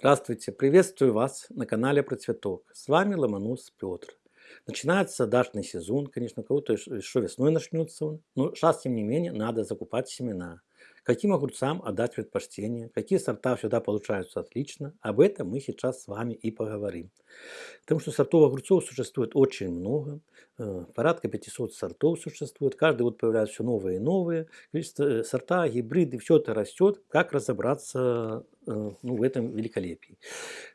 Здравствуйте, приветствую вас на канале Про Цветок. С вами Ломонос Петр. Начинается дачный сезон, конечно, кого-то еще весной начнется он, но сейчас, тем не менее, надо закупать семена. Каким огурцам отдать предпочтение, какие сорта всегда получаются отлично, об этом мы сейчас с вами и поговорим. Потому что сортов огурцов существует очень много, э, порядка 500 сортов существует, каждый год появляются все новые и новые, количество э, сорта, гибриды, все это растет, как разобраться э, ну, в этом великолепии.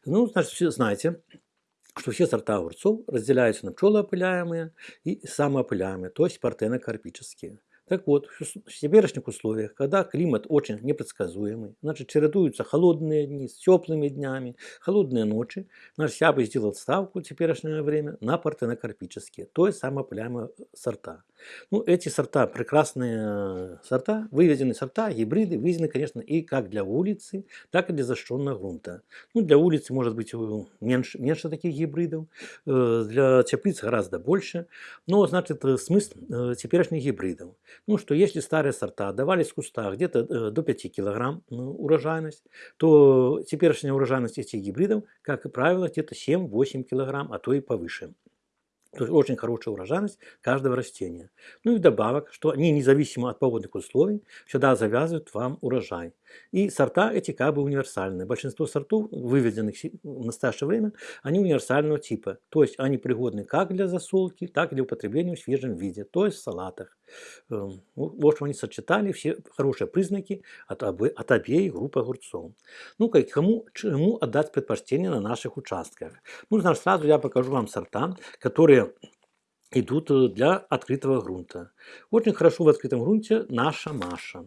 Ну, значит, все знаете, что все сорта огурцов разделяются на пчелоопыляемые и самоопыляемые, то есть партенокарпические. Так вот, в теперешних условиях, когда климат очень непредсказуемый, значит, чередуются холодные дни с теплыми днями, холодные ночи, значит, я бы сделал ставку в теперешнее время на партенокарпические, то есть самопыляемые сорта. Ну, эти сорта, прекрасные сорта, выведенные сорта, гибриды, выведены, конечно, и как для улицы, так и для защищенного грунта. Ну, для улицы может быть меньше, меньше таких гибридов, э, для теплиц гораздо больше, но, значит, смысл э, теперешних гибридов. Ну что, если старые сорта давались в кустах где-то э, до 5 килограмм урожайность, то теперешняя урожайность этих гибридов, как правило, где-то 7-8 килограмм, а то и повыше. То есть очень хорошая урожайность каждого растения. Ну и вдобавок, что они независимо от погодных условий всегда завязывают вам урожай. И сорта эти как бы универсальные. Большинство сортов, выведенных в настоящее время, они универсального типа. То есть они пригодны как для засолки, так и для употребления в свежем виде, то есть в салатах. Эм, в общем, они сочетали все хорошие признаки от, обе, от обеих групп огурцов. Ну, как, кому, чему отдать предпочтение на наших участках? Ну, значит, сразу я покажу вам сорта, которые идут э, для открытого грунта. Очень хорошо в открытом грунте наша Маша.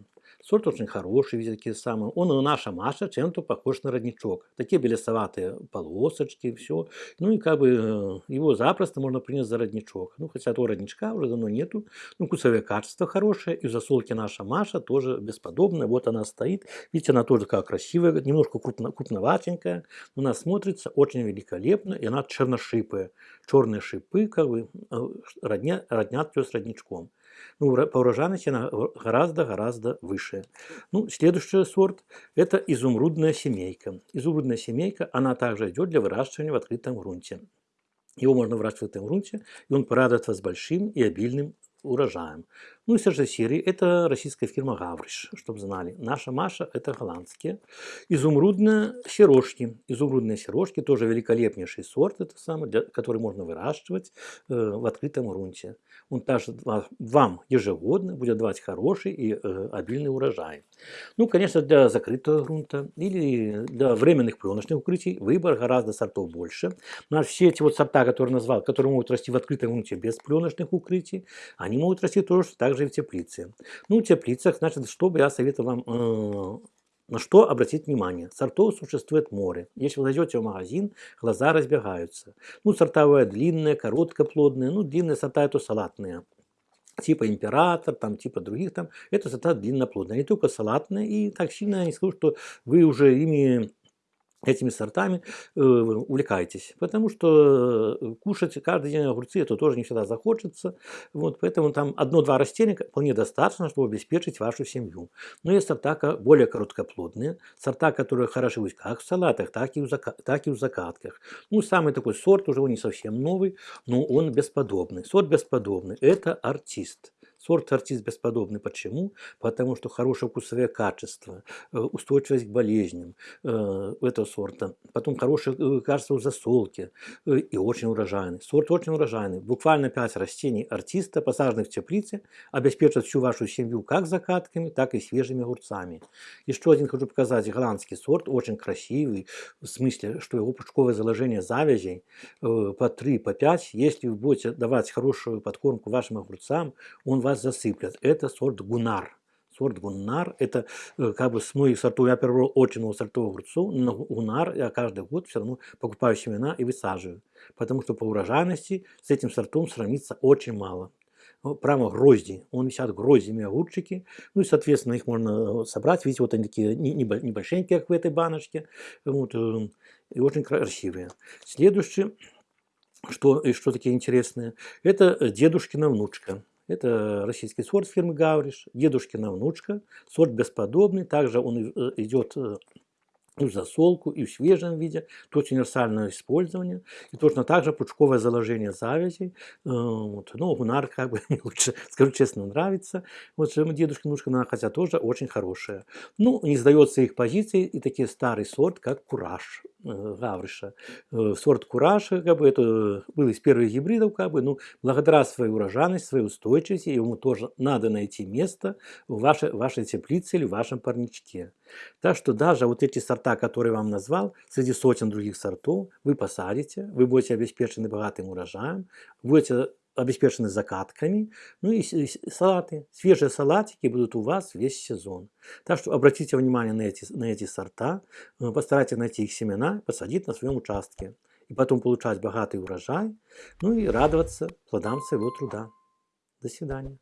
Сорт очень хороший, видите, такие самые. Он у наша Маша чем-то похож на родничок. Такие белесоватые полосочки, все. Ну и как бы э, его запросто можно принять за родничок. Ну, хотя этого родничка уже давно нету. Ну, вкусовые качества хорошие. И в засолке наша Маша тоже бесподобная. Вот она стоит. Видите, она тоже такая красивая, немножко крупно, крупноватенькая. У нас смотрится очень великолепно. И она черношипая. Черные шипы как бы э, родня, роднят ее с родничком. Ну, по урожайности она гораздо-гораздо выше. Ну, следующий сорт – это изумрудная семейка. Изумрудная семейка, она также идет для выращивания в открытом грунте. Его можно выращивать в открытом грунте, и он порадует вас большим и обильным урожаем. Ну и же серии это российская фирма Гавриш, чтобы знали. Наша Маша это голландские. Изумрудные сережки. Изумрудные сережки тоже великолепнейший сорт, это самый, для, который можно выращивать э, в открытом грунте. Он также вам ежегодно будет давать хороший и э, обильный урожай. Ну, конечно, для закрытого грунта или для временных пленочных укрытий выбор гораздо сортов больше. Но все эти вот сорта, которые назвал, которые могут расти в открытом грунте без пленочных укрытий, они могут расти тоже так также и в теплице. Ну, в теплицах, значит, что бы я советовал вам э, на что обратить внимание? Сортов существует море. Если вы зайдете в магазин, глаза разбегаются. Ну, сортовые длинные, короткоплодные. Ну, длинные сорта это салатные. Типа император, там, типа других там. Это сорта длинноплодные. Не только салатные. И так сильно я не скажу, что вы уже ими этими сортами э, увлекайтесь, потому что э, кушать каждый день огурцы это тоже не всегда захочется, вот, поэтому там одно-два растения вполне достаточно, чтобы обеспечить вашу семью. Но есть сорта более короткоплодные, сорта, которые хороши как в салатах, так и в, зака так и в закатках. Ну, самый такой сорт уже он не совсем новый, но он бесподобный. Сорт бесподобный – это артист. Сорт артист бесподобный. Почему? Потому что хорошее вкусовое качество, э, устойчивость к болезням э, этого сорта. Потом хорошее э, качество в засолке и очень урожайный. Сорт очень урожайный. Буквально 5 растений артиста, посаженных в теплице, обеспечат всю вашу семью как закатками, так и свежими огурцами. Еще один хочу показать голландский сорт, очень красивый, в смысле, что его пучковое заложение завязей по 3, по 5. Если вы будете давать хорошую подкормку вашим огурцам, он вас засыплят. Это сорт гунар. Сорт гунар, это э, как бы с многих сортов, я перебрал очень много сортов огурцов, но гунар я каждый год все равно покупаю семена и высаживаю. Потому что по урожайности с этим сортом сравнится очень мало прямо грозди. Он висят гроздями огурчики. Ну и, соответственно, их можно э, собрать. Видите, вот они такие небольшенькие, как в этой баночке. Вот, э, и очень красивые. Следующее, что, что такие интересные, это дедушкина внучка. Это российский сорт фирмы Гавриш, дедушкина внучка, сорт бесподобный. Также он э, идет э, и в засолку, и в свежем виде. Это очень универсальное использование. И точно так же пучковое заложение завязей. Э, вот, ну, гунар, как бы, мне лучше, скажу честно, нравится. Вот дедушка, внучка, хотя тоже очень хорошая. Ну, не сдается их позиции и такие старый сорт, как кураж. Э, Гавриша. Э, сорт Кураж, как бы, это был из первых гибридов, как бы, ну, благодаря своей урожайности, своей устойчивости, ему тоже надо найти место в вашей, вашей теплице или в вашем парничке. Так что даже вот эти сорта, которые я вам назвал, среди сотен других сортов, вы посадите, вы будете обеспечены богатым урожаем, будете обеспечены закатками. Ну и салаты. Свежие салатики будут у вас весь сезон. Так что обратите внимание на эти, на эти сорта, э, постарайтесь найти их семена, посадить на своем участке. И потом получать богатый урожай, ну и радоваться плодам своего труда. До свидания.